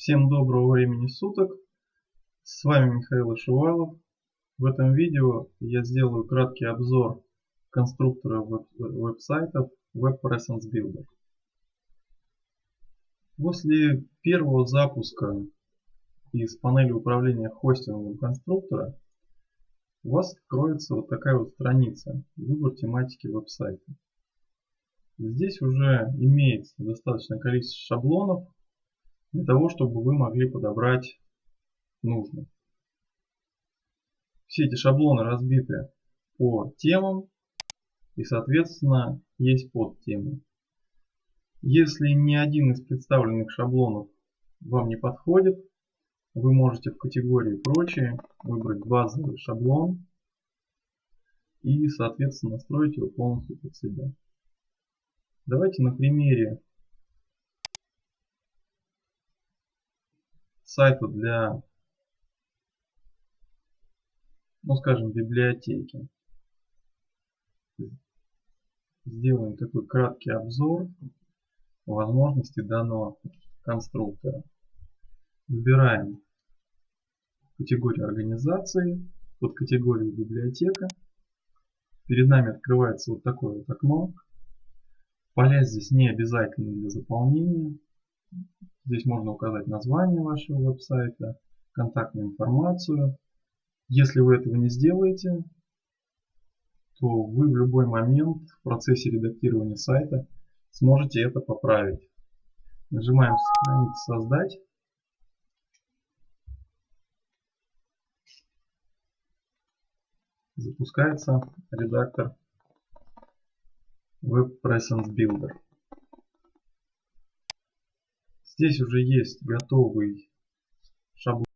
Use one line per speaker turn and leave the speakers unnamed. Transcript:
Всем доброго времени суток. С вами Михаил Ишувалов. В этом видео я сделаю краткий обзор конструктора веб веб-сайтов Web Presence Builder. После первого запуска из панели управления хостингом конструктора у вас откроется вот такая вот страница «Выбор тематики веб-сайта». Здесь уже имеется достаточное количество шаблонов для того, чтобы вы могли подобрать нужный. Все эти шаблоны разбиты по темам и соответственно есть подтемы. Если ни один из представленных шаблонов вам не подходит, вы можете в категории «Прочие» выбрать базовый шаблон и соответственно настроить его полностью под себя. Давайте на примере сайта для, ну скажем, библиотеки. Сделаем такой краткий обзор возможностей данного конструктора. Выбираем категорию организации, под категорией библиотека. Перед нами открывается вот такое вот окно. Поля здесь не обязательны для заполнения. Здесь можно указать название вашего веб-сайта, контактную информацию. Если вы этого не сделаете, то вы в любой момент в процессе редактирования сайта сможете это поправить. Нажимаем «Сохранить создать». Запускается редактор Web Builder. Здесь уже есть готовый шаблон